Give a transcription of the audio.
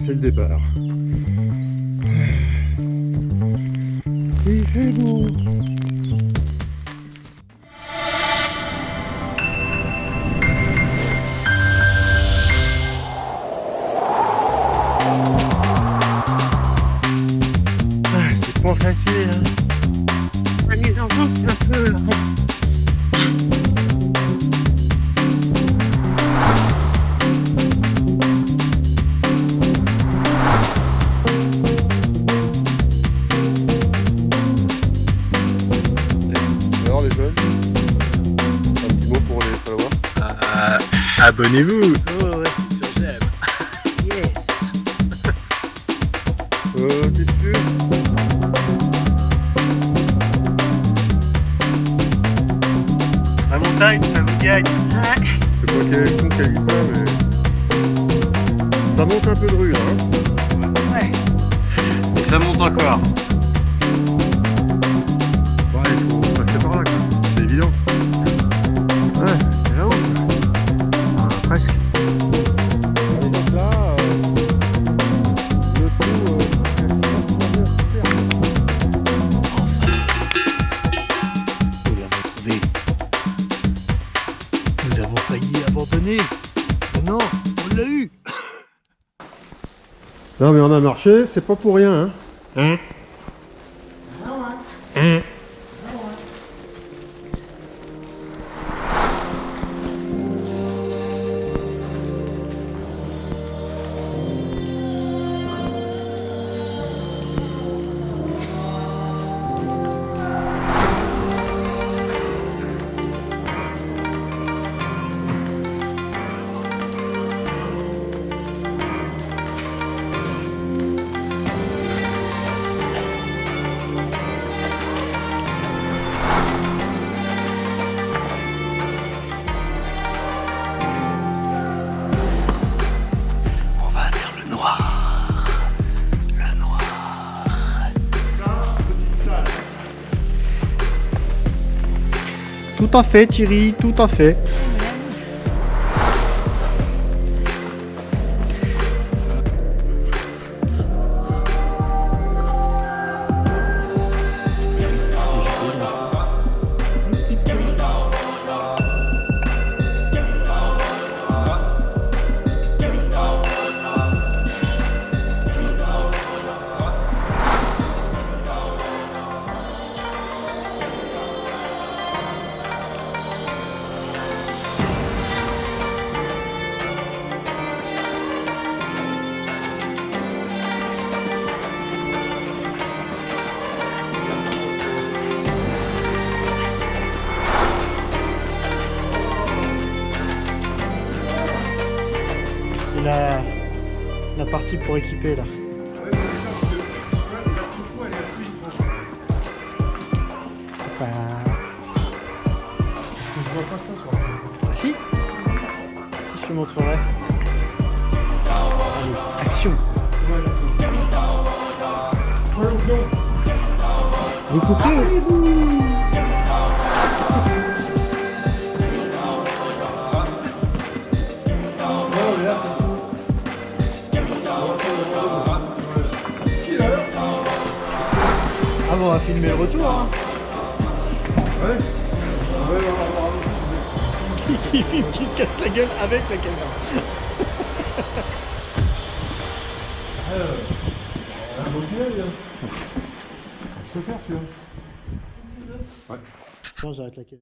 c'est le départ. Il fait beau. Ah, c'est pas facile. Hein. Les enfants, c'est un peu... Un petit mot pour les followers. Euh, Abonnez-vous Oh ouais, sur j'aime. Yes. T'es sûr La montagne, ça vous gagne. Je sais pas quel est le con qui a dit ça, mais... Ça monte un peu de rue, là. Hein. Et ça monte encore. Ouais, c'est là-haut, quoi. Ah, presque. Allez, donc là, euh, le trou, euh, super. Nous l'avons trouvé. Nous avons failli abandonner. Mais non, on l'a eu. Non mais on a marché, c'est pas pour rien. Hein Hein? Tout à fait Thierry, tout à fait. La, la partie pour équiper là. Bah... Ah si Si je te montrerai. Allez, action Vous coupez Ah bon, on va filmer le retour hein qui, qui filme, qui se casse la gueule avec la caméra. Un beau hein. Je peux faire celui-là. Non, j'arrête la caméra.